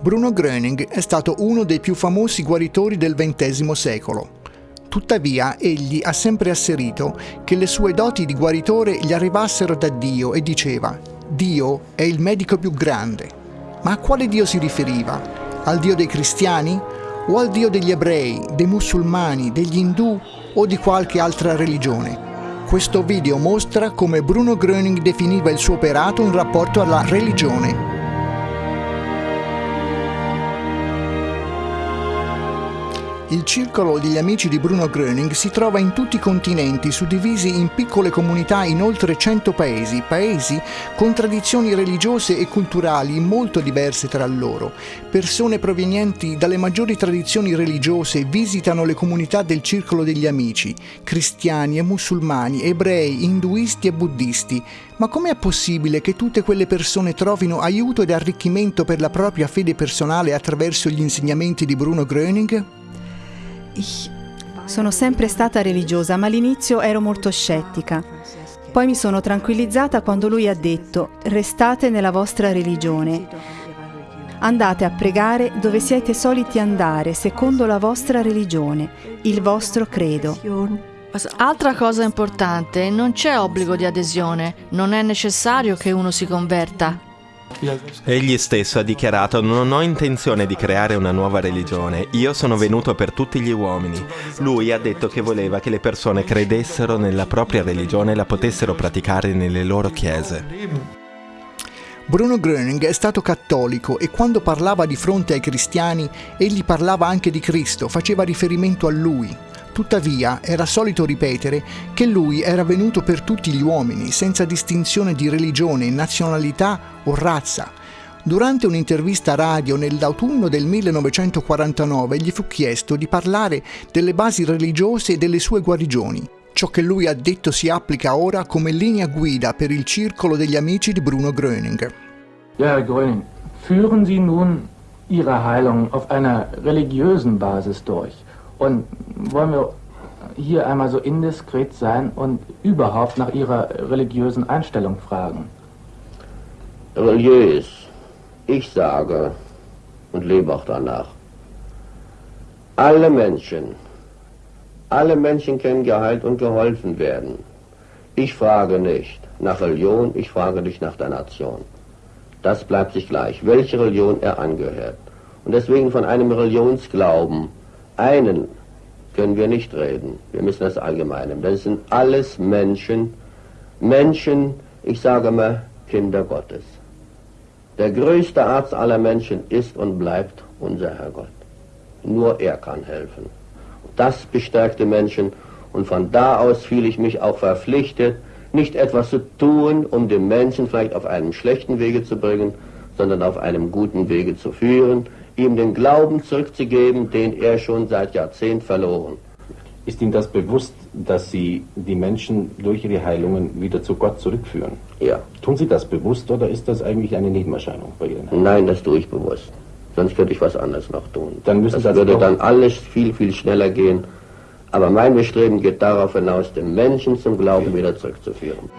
Bruno Gröning è stato uno dei più famosi guaritori del XX secolo. Tuttavia, egli ha sempre asserito che le sue doti di guaritore gli arrivassero da Dio e diceva Dio è il medico più grande. Ma a quale Dio si riferiva? Al Dio dei cristiani? O al Dio degli ebrei, dei musulmani, degli indù o di qualche altra religione? Questo video mostra come Bruno Gröning definiva il suo operato in rapporto alla religione Il circolo degli amici di Bruno Gröning si trova in tutti i continenti, suddivisi in piccole comunità in oltre 100 paesi, paesi con tradizioni religiose e culturali molto diverse tra loro. Persone provenienti dalle maggiori tradizioni religiose visitano le comunità del circolo degli amici, cristiani e musulmani, ebrei, induisti e buddisti. Ma com'è possibile che tutte quelle persone trovino aiuto ed arricchimento per la propria fede personale attraverso gli insegnamenti di Bruno Gröning? Sono sempre stata religiosa, ma all'inizio ero molto scettica. Poi mi sono tranquillizzata quando lui ha detto, restate nella vostra religione. Andate a pregare dove siete soliti andare, secondo la vostra religione, il vostro credo. Altra cosa importante, non c'è obbligo di adesione, non è necessario che uno si converta. Egli stesso ha dichiarato non ho intenzione di creare una nuova religione, io sono venuto per tutti gli uomini. Lui ha detto che voleva che le persone credessero nella propria religione e la potessero praticare nelle loro chiese. Bruno Gröning è stato cattolico e quando parlava di fronte ai cristiani, egli parlava anche di Cristo, faceva riferimento a lui. Tuttavia era solito ripetere che lui era venuto per tutti gli uomini, senza distinzione di religione, nazionalità o razza. Durante un'intervista radio nell'autunno del 1949 gli fu chiesto di parlare delle basi religiose e delle sue guarigioni. Ciò che lui ha detto si applica ora come linea guida per il circolo degli amici di Bruno Gröning. Ja, Gröning, führen Sie nun Ihre Heilung auf einer religiösen Basis durch. Und wollen wir hier einmal so indiskret sein und überhaupt nach Ihrer religiösen Einstellung fragen? Religiös. Ich sage und lebe auch danach. Alle Menschen, alle Menschen können geheilt und geholfen werden. Ich frage nicht nach Religion, ich frage nicht nach der Nation. Das bleibt sich gleich, welche Religion er angehört. Und deswegen von einem Religionsglauben einen können wir nicht reden. Wir müssen das allgemein Das sind alles Menschen, Menschen, ich sage mal, Kinder Gottes. Der größte Arzt aller Menschen ist und bleibt unser Herr Gott. Nur er kann helfen. Das bestärkt die Menschen und von da aus fühle ich mich auch verpflichtet, nicht etwas zu tun, um den Menschen vielleicht auf einem schlechten Wege zu bringen, sondern auf einem guten Wege zu führen, ihm den Glauben zurückzugeben, den er schon seit Jahrzehnten verloren. Ist Ihnen das bewusst, dass Sie die Menschen durch Ihre Heilungen wieder zu Gott zurückführen? Ja. Tun Sie das bewusst oder ist das eigentlich eine Nebenerscheinung bei Heilungen? Nein, das tue ich bewusst. Sonst könnte ich was anderes noch tun. Dann müssen das würde dann alles viel, viel schneller gehen. Aber mein Bestreben geht darauf hinaus, den Menschen zum Glauben wieder zurückzuführen.